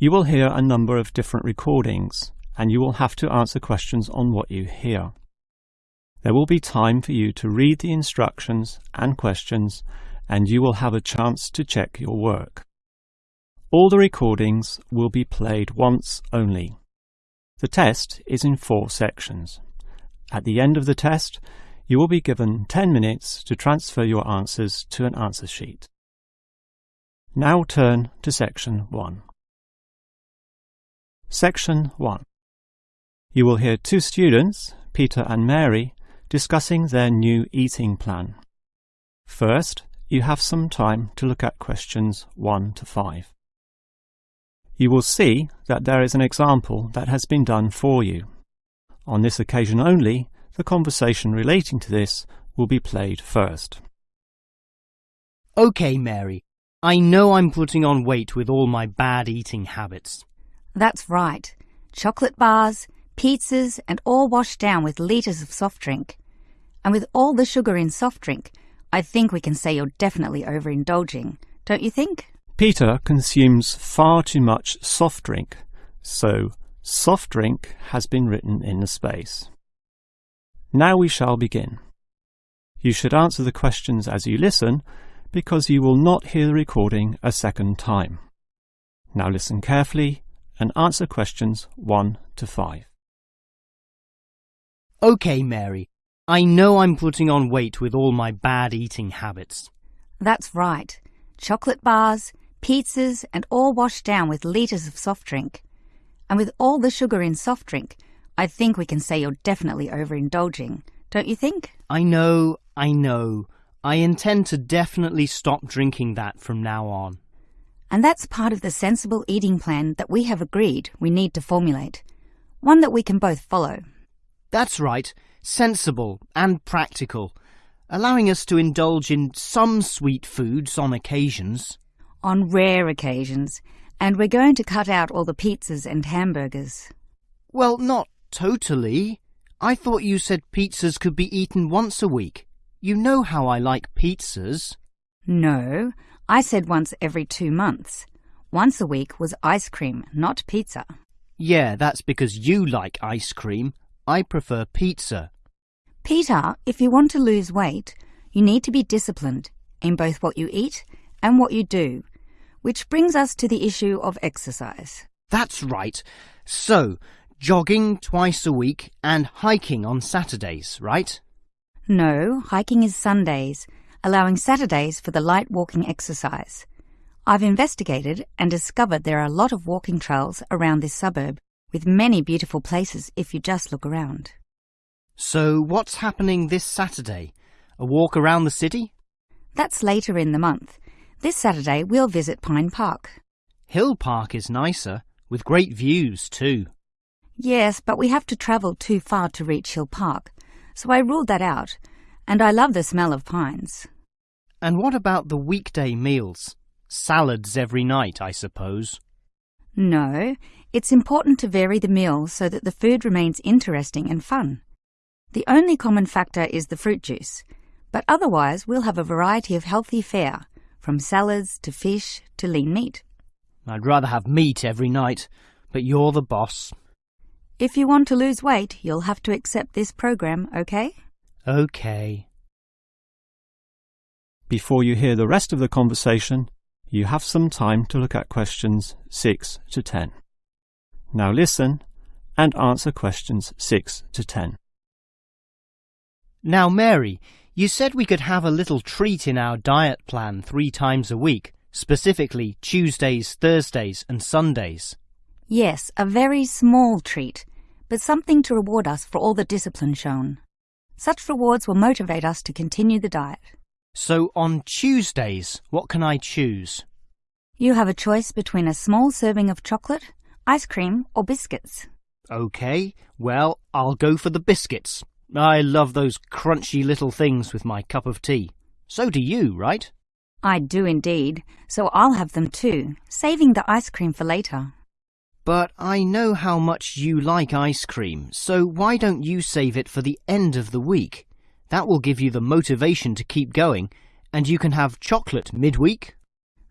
You will hear a number of different recordings, and you will have to answer questions on what you hear. There will be time for you to read the instructions and questions, and you will have a chance to check your work. All the recordings will be played once only. The test is in four sections. At the end of the test, you will be given 10 minutes to transfer your answers to an answer sheet. Now turn to section 1. Section 1. You will hear two students, Peter and Mary, discussing their new eating plan. First, you have some time to look at questions 1 to 5. You will see that there is an example that has been done for you. On this occasion only, the conversation relating to this will be played first. OK, Mary. I know I'm putting on weight with all my bad eating habits. That's right. Chocolate bars, pizzas, and all washed down with litres of soft drink. And with all the sugar in soft drink, I think we can say you're definitely overindulging, don't you think? Peter consumes far too much soft drink, so soft drink has been written in the space. Now we shall begin. You should answer the questions as you listen, because you will not hear the recording a second time. Now listen carefully and answer questions 1 to 5. OK, Mary. I know I'm putting on weight with all my bad eating habits. That's right. Chocolate bars, pizzas, and all washed down with litres of soft drink. And with all the sugar in soft drink, I think we can say you're definitely overindulging, don't you think? I know, I know. I intend to definitely stop drinking that from now on. And that's part of the sensible eating plan that we have agreed we need to formulate. One that we can both follow. That's right. Sensible and practical. Allowing us to indulge in some sweet foods on occasions. On rare occasions. And we're going to cut out all the pizzas and hamburgers. Well, not totally. I thought you said pizzas could be eaten once a week. You know how I like pizzas. No, I said once every two months. Once a week was ice cream, not pizza. Yeah, that's because you like ice cream. I prefer pizza. Peter, if you want to lose weight, you need to be disciplined in both what you eat and what you do, which brings us to the issue of exercise. That's right. So, jogging twice a week and hiking on Saturdays, right? No, hiking is Sundays, allowing Saturdays for the light walking exercise. I've investigated and discovered there are a lot of walking trails around this suburb, with many beautiful places if you just look around. So, what's happening this Saturday? A walk around the city? That's later in the month. This Saturday we'll visit Pine Park. Hill Park is nicer, with great views too. Yes, but we have to travel too far to reach Hill Park, so I ruled that out, and I love the smell of pines. And what about the weekday meals? Salads every night, I suppose. No, it's important to vary the meals so that the food remains interesting and fun. The only common factor is the fruit juice, but otherwise we'll have a variety of healthy fare, from salads to fish to lean meat. I'd rather have meat every night, but you're the boss. If you want to lose weight, you'll have to accept this program, okay? Okay. Before you hear the rest of the conversation, you have some time to look at questions 6 to 10. Now listen and answer questions 6 to 10. Now, Mary, you said we could have a little treat in our diet plan three times a week, specifically Tuesdays, Thursdays, and Sundays. Yes, a very small treat, but something to reward us for all the discipline shown. Such rewards will motivate us to continue the diet. So on Tuesdays, what can I choose? You have a choice between a small serving of chocolate, ice cream, or biscuits. OK, well, I'll go for the biscuits. I love those crunchy little things with my cup of tea. So do you, right? I do indeed, so I'll have them too, saving the ice cream for later. But I know how much you like ice cream, so why don't you save it for the end of the week? That will give you the motivation to keep going, and you can have chocolate midweek.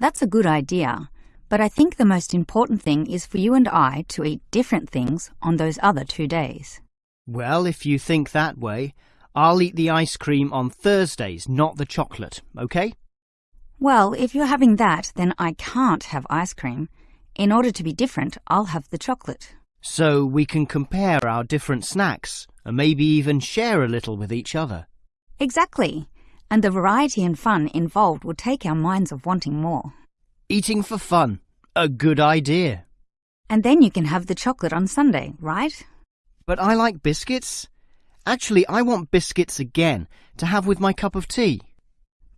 That's a good idea, But I think the most important thing is for you and I to eat different things on those other two days. Well, if you think that way, I'll eat the ice cream on Thursdays, not the chocolate, okay? Well, if you're having that, then I can't have ice cream. In order to be different, I'll have the chocolate. So we can compare our different snacks and maybe even share a little with each other. Exactly. And the variety and fun involved will take our minds of wanting more. Eating for fun. A good idea. And then you can have the chocolate on Sunday, right? But I like biscuits. Actually, I want biscuits again to have with my cup of tea.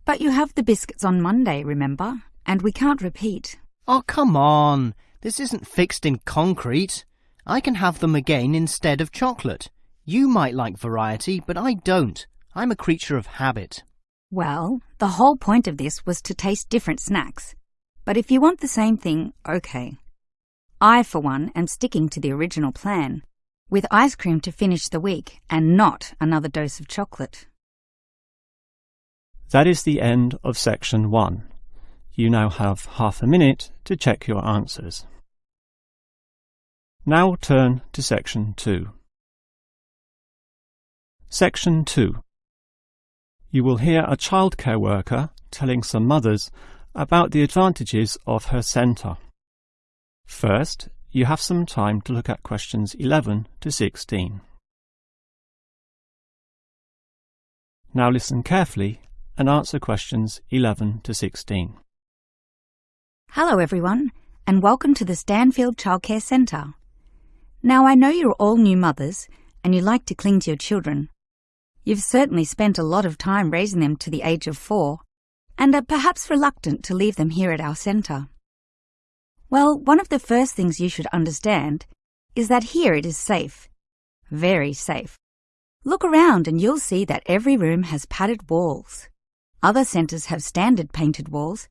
But you have the biscuits on Monday, remember? And we can't repeat. Oh, come on. This isn't fixed in concrete. I can have them again instead of chocolate. You might like variety, but I don't. I'm a creature of habit. Well, the whole point of this was to taste different snacks. But if you want the same thing, okay. I, for one, am sticking to the original plan, with ice cream to finish the week and not another dose of chocolate. That is the end of section one. You now have half a minute to check your answers. Now turn to section two. Section 2. You will hear a childcare worker telling some mothers about the advantages of her centre. First, you have some time to look at questions 11 to 16. Now listen carefully and answer questions 11 to 16. Hello, everyone, and welcome to the Stanfield Childcare Centre. Now, I know you're all new mothers and you like to cling to your children. You've certainly spent a lot of time raising them to the age of four and are perhaps reluctant to leave them here at our centre. Well, one of the first things you should understand is that here it is safe. Very safe. Look around and you'll see that every room has padded walls. Other centres have standard painted walls,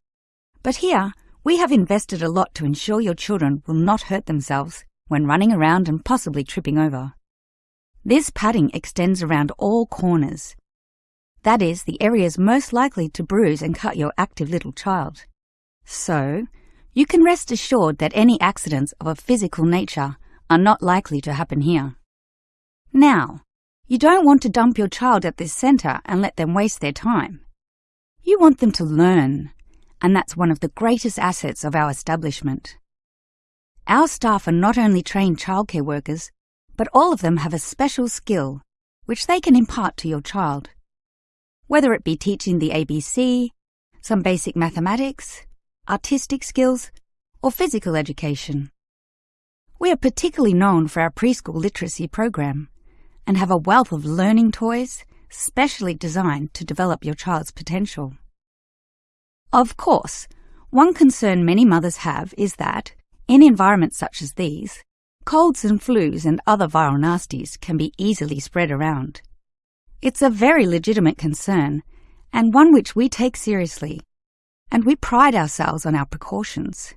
but here we have invested a lot to ensure your children will not hurt themselves when running around and possibly tripping over. This padding extends around all corners, that is, the areas most likely to bruise and cut your active little child. So, you can rest assured that any accidents of a physical nature are not likely to happen here. Now, you don't want to dump your child at this centre and let them waste their time. You want them to learn, and that's one of the greatest assets of our establishment. Our staff are not only trained childcare workers, but all of them have a special skill which they can impart to your child whether it be teaching the ABC, some basic mathematics, artistic skills, or physical education. We are particularly known for our preschool literacy program and have a wealth of learning toys specially designed to develop your child's potential. Of course, one concern many mothers have is that, in environments such as these, colds and flus and other viral nasties can be easily spread around. It's a very legitimate concern, and one which we take seriously, and we pride ourselves on our precautions.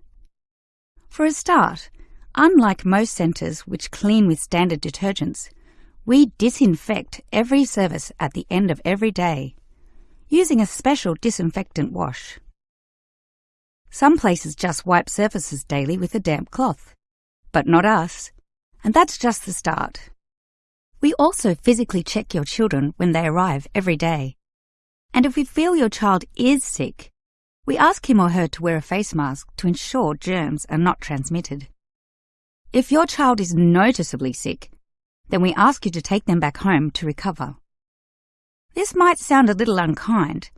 For a start, unlike most centres which clean with standard detergents, we disinfect every service at the end of every day, using a special disinfectant wash. Some places just wipe surfaces daily with a damp cloth, but not us, and that's just the start. We also physically check your children when they arrive every day. And if we feel your child is sick, we ask him or her to wear a face mask to ensure germs are not transmitted. If your child is noticeably sick, then we ask you to take them back home to recover. This might sound a little unkind,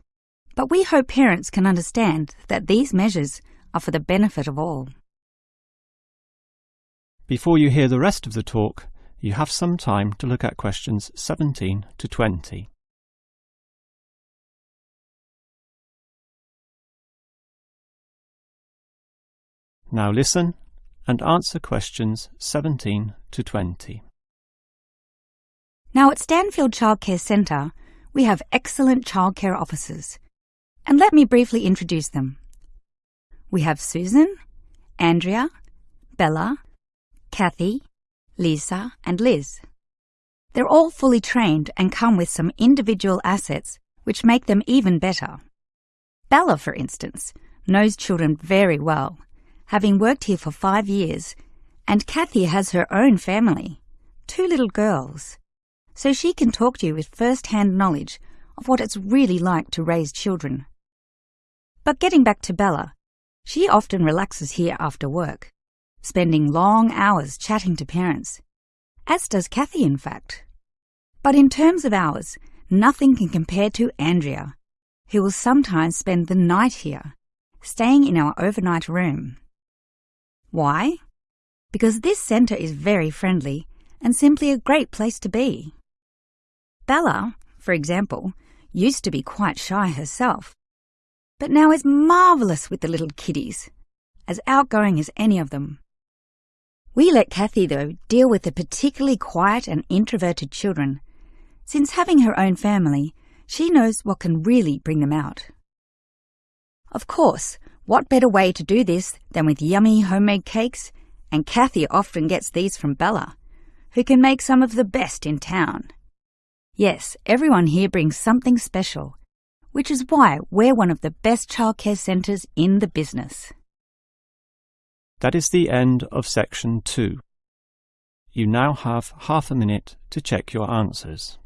but we hope parents can understand that these measures are for the benefit of all. Before you hear the rest of the talk, you have some time to look at questions 17 to 20. Now listen and answer questions 17 to 20. Now at Stanfield Childcare Centre, we have excellent childcare officers. And let me briefly introduce them. We have Susan, Andrea, Bella, Kathy, Lisa, and Liz. They're all fully trained and come with some individual assets which make them even better. Bella, for instance, knows children very well, having worked here for five years, and Kathy has her own family, two little girls, so she can talk to you with first-hand knowledge of what it's really like to raise children. But getting back to Bella, she often relaxes here after work, spending long hours chatting to parents, as does Kathy in fact. But in terms of hours, nothing can compare to Andrea, who will sometimes spend the night here, staying in our overnight room. Why? Because this centre is very friendly and simply a great place to be. Bella, for example, used to be quite shy herself, but now is marvellous with the little kiddies, as outgoing as any of them. We let Kathy, though, deal with the particularly quiet and introverted children, since having her own family, she knows what can really bring them out. Of course, what better way to do this than with yummy homemade cakes, and Kathy often gets these from Bella, who can make some of the best in town. Yes, everyone here brings something special, which is why we're one of the best childcare centres in the business. That is the end of section 2. You now have half a minute to check your answers.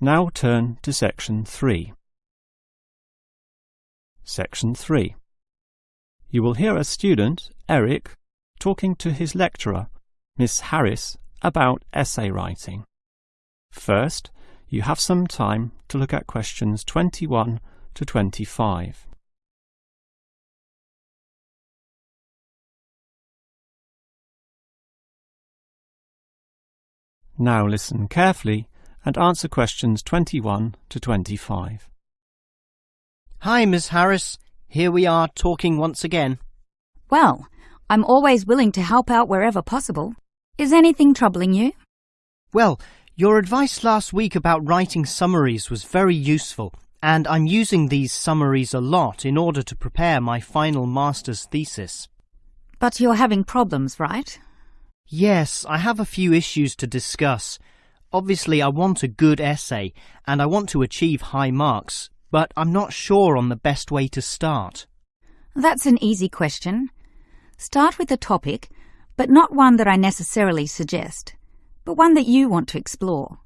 Now turn to section 3. Section 3. You will hear a student, Eric, talking to his lecturer, Miss Harris, about essay writing. First, you have some time to look at questions 21 to 25. Now listen carefully and answer questions 21 to 25. Hi, Miss Harris. Here we are talking once again. Well, I'm always willing to help out wherever possible. Is anything troubling you? Well, your advice last week about writing summaries was very useful, and I'm using these summaries a lot in order to prepare my final master's thesis. But you're having problems, right? Yes, I have a few issues to discuss. Obviously, I want a good essay, and I want to achieve high marks, but I'm not sure on the best way to start. That's an easy question. Start with a topic, but not one that I necessarily suggest but one that you want to explore.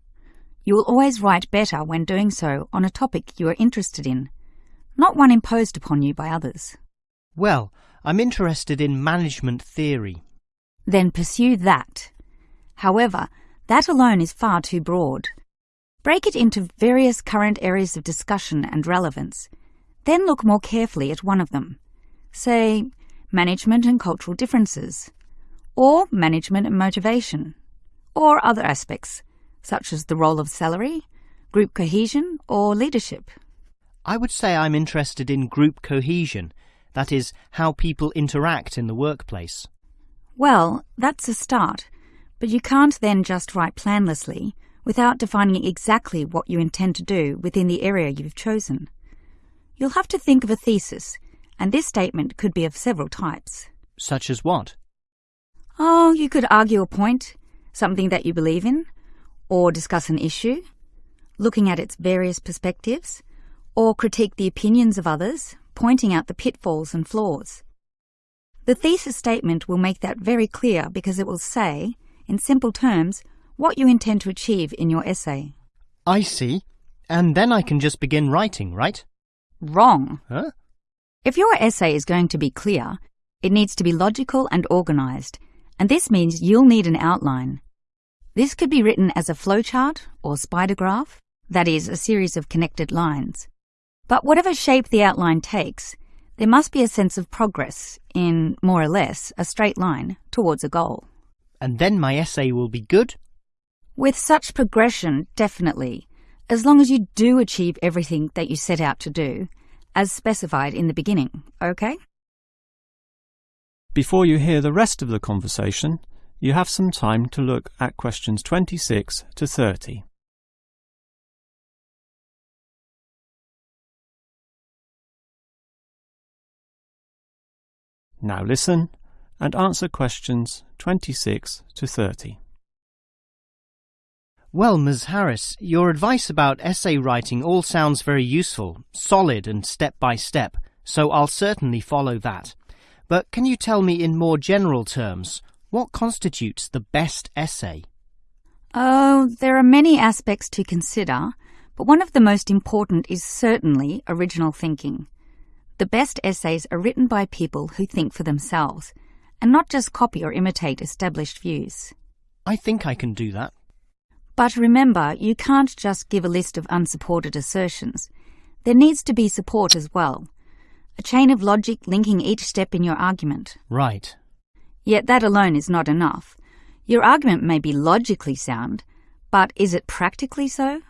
You will always write better when doing so on a topic you are interested in, not one imposed upon you by others. Well, I'm interested in management theory. Then pursue that. However, that alone is far too broad. Break it into various current areas of discussion and relevance. Then look more carefully at one of them. Say, management and cultural differences, or management and motivation, or other aspects, such as the role of salary, group cohesion, or leadership? I would say I'm interested in group cohesion, that is, how people interact in the workplace. Well, that's a start, but you can't then just write planlessly without defining exactly what you intend to do within the area you've chosen. You'll have to think of a thesis, and this statement could be of several types. Such as what? Oh, you could argue a point, something that you believe in, or discuss an issue, looking at its various perspectives, or critique the opinions of others, pointing out the pitfalls and flaws. The thesis statement will make that very clear because it will say, in simple terms, what you intend to achieve in your essay. I see. And then I can just begin writing, right? Wrong. Huh? If your essay is going to be clear, it needs to be logical and organised, and this means you'll need an outline. This could be written as a flowchart or spider graph, that is, a series of connected lines. But whatever shape the outline takes, there must be a sense of progress in, more or less, a straight line towards a goal. And then my essay will be good? With such progression, definitely, as long as you do achieve everything that you set out to do, as specified in the beginning, okay? Before you hear the rest of the conversation, you have some time to look at questions 26 to 30. Now listen and answer questions 26 to 30. Well, Ms. Harris, your advice about essay writing all sounds very useful, solid and step by step, so I'll certainly follow that. But can you tell me in more general terms, what constitutes the best essay? Oh, there are many aspects to consider, but one of the most important is certainly original thinking. The best essays are written by people who think for themselves, and not just copy or imitate established views. I think I can do that. But remember, you can't just give a list of unsupported assertions. There needs to be support as well. A chain of logic linking each step in your argument. Right. Yet that alone is not enough. Your argument may be logically sound, but is it practically so?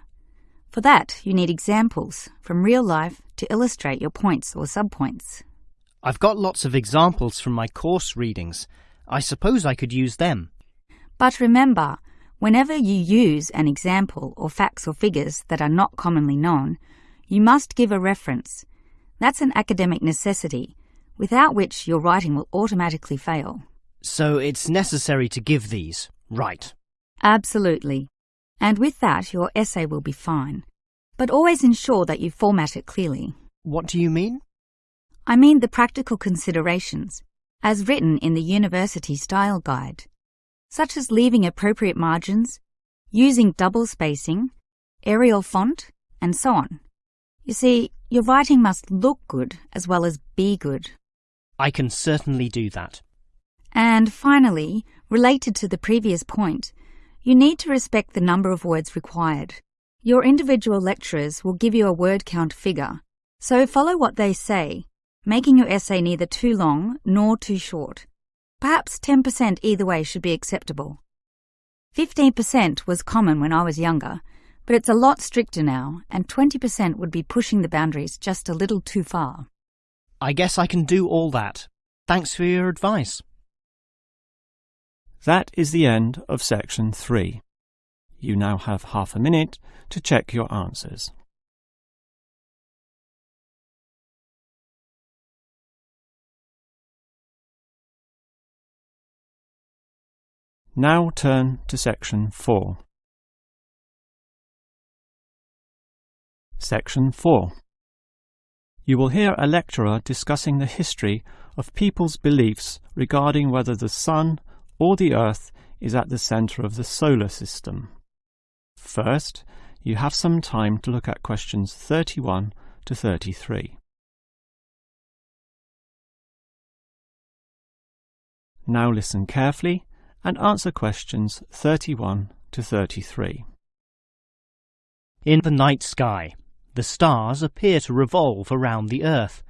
For that, you need examples from real life to illustrate your points or subpoints. I've got lots of examples from my course readings. I suppose I could use them. But remember, whenever you use an example or facts or figures that are not commonly known, you must give a reference. That's an academic necessity, without which your writing will automatically fail. So it's necessary to give these, right? Absolutely. And with that, your essay will be fine. But always ensure that you format it clearly. What do you mean? I mean the practical considerations, as written in the University Style Guide, such as leaving appropriate margins, using double spacing, Arial font, and so on. You see, your writing must look good as well as be good. I can certainly do that. And finally, related to the previous point, you need to respect the number of words required. Your individual lecturers will give you a word count figure, so follow what they say making your essay neither too long nor too short. Perhaps 10% either way should be acceptable. 15% was common when I was younger, but it's a lot stricter now, and 20% would be pushing the boundaries just a little too far. I guess I can do all that. Thanks for your advice. That is the end of section 3. You now have half a minute to check your answers. Now turn to section 4. Section 4. You will hear a lecturer discussing the history of people's beliefs regarding whether the Sun or the Earth is at the centre of the solar system. First, you have some time to look at questions 31 to 33. Now listen carefully and answer questions 31 to 33. In the night sky, the stars appear to revolve around the Earth,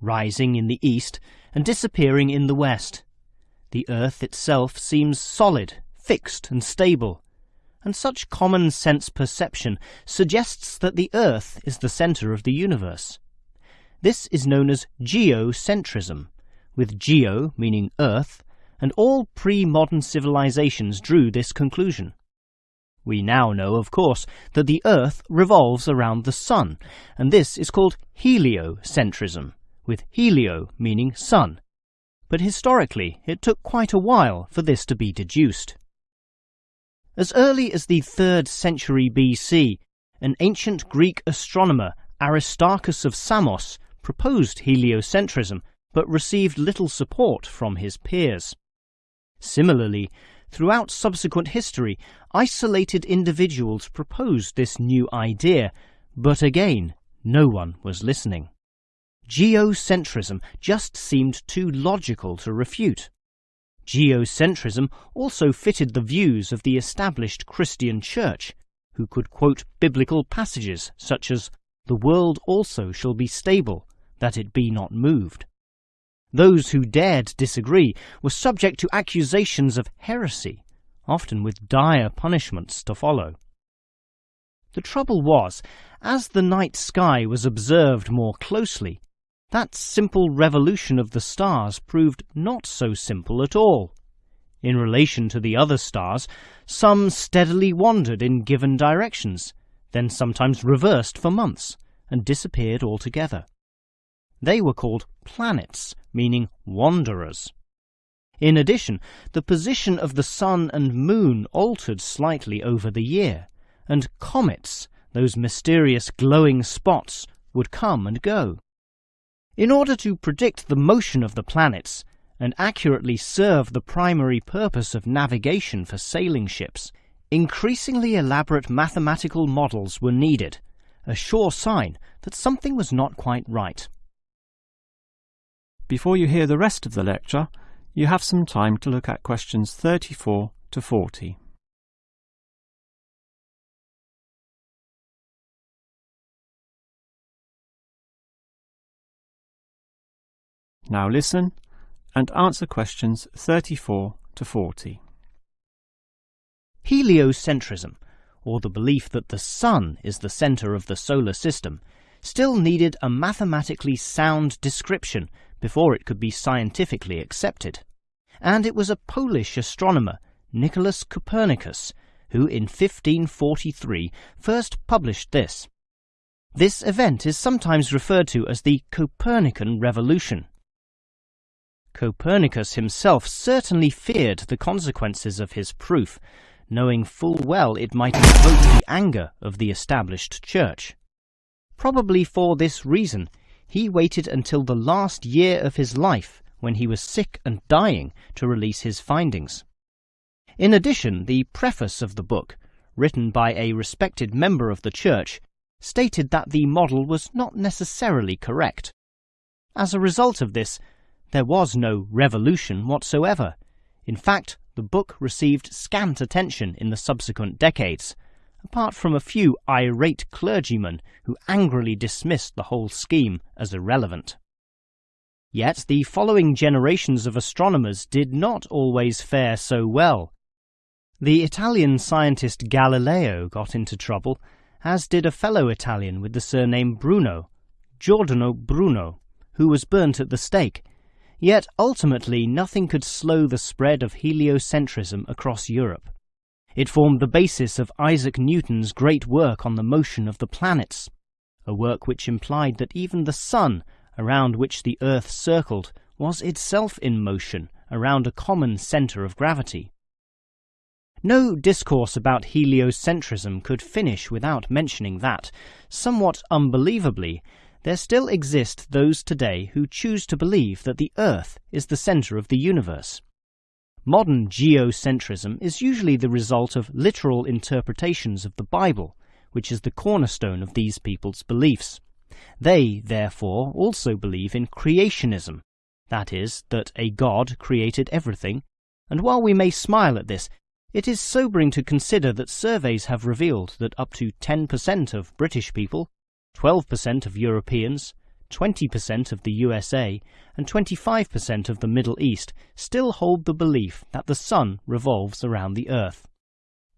rising in the east and disappearing in the west. The Earth itself seems solid, fixed and stable, and such common sense perception suggests that the Earth is the centre of the universe. This is known as geocentrism, with geo meaning Earth and all pre-modern civilizations drew this conclusion. We now know, of course, that the Earth revolves around the Sun, and this is called heliocentrism, with helio meaning sun. But historically, it took quite a while for this to be deduced. As early as the 3rd century BC, an ancient Greek astronomer, Aristarchus of Samos, proposed heliocentrism, but received little support from his peers. Similarly, throughout subsequent history, isolated individuals proposed this new idea, but again, no one was listening. Geocentrism just seemed too logical to refute. Geocentrism also fitted the views of the established Christian Church, who could quote biblical passages such as, The world also shall be stable, that it be not moved. Those who dared disagree were subject to accusations of heresy, often with dire punishments to follow. The trouble was, as the night sky was observed more closely, that simple revolution of the stars proved not so simple at all. In relation to the other stars, some steadily wandered in given directions, then sometimes reversed for months, and disappeared altogether. They were called planets, meaning wanderers. In addition, the position of the sun and moon altered slightly over the year, and comets, those mysterious glowing spots, would come and go. In order to predict the motion of the planets and accurately serve the primary purpose of navigation for sailing ships, increasingly elaborate mathematical models were needed, a sure sign that something was not quite right. Before you hear the rest of the lecture, you have some time to look at questions 34 to 40. Now listen and answer questions 34 to 40. Heliocentrism, or the belief that the Sun is the centre of the solar system, still needed a mathematically sound description before it could be scientifically accepted. And it was a Polish astronomer, Nicholas Copernicus, who in 1543 first published this. This event is sometimes referred to as the Copernican Revolution. Copernicus himself certainly feared the consequences of his proof, knowing full well it might invoke the anger of the established church. Probably for this reason, he waited until the last year of his life, when he was sick and dying, to release his findings. In addition, the preface of the book, written by a respected member of the church, stated that the model was not necessarily correct. As a result of this, there was no revolution whatsoever. In fact, the book received scant attention in the subsequent decades, apart from a few irate clergymen who angrily dismissed the whole scheme as irrelevant. Yet the following generations of astronomers did not always fare so well. The Italian scientist Galileo got into trouble, as did a fellow Italian with the surname Bruno, Giordano Bruno, who was burnt at the stake Yet ultimately nothing could slow the spread of heliocentrism across Europe. It formed the basis of Isaac Newton's great work on the motion of the planets, a work which implied that even the Sun, around which the Earth circled, was itself in motion around a common centre of gravity. No discourse about heliocentrism could finish without mentioning that, somewhat unbelievably, there still exist those today who choose to believe that the Earth is the centre of the universe. Modern geocentrism is usually the result of literal interpretations of the Bible, which is the cornerstone of these people's beliefs. They, therefore, also believe in creationism, that is, that a God created everything, and while we may smile at this, it is sobering to consider that surveys have revealed that up to 10% of British people 12% of Europeans, 20% of the USA, and 25% of the Middle East still hold the belief that the Sun revolves around the Earth.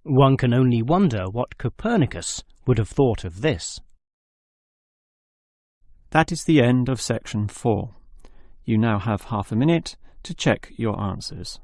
One can only wonder what Copernicus would have thought of this. That is the end of section 4. You now have half a minute to check your answers.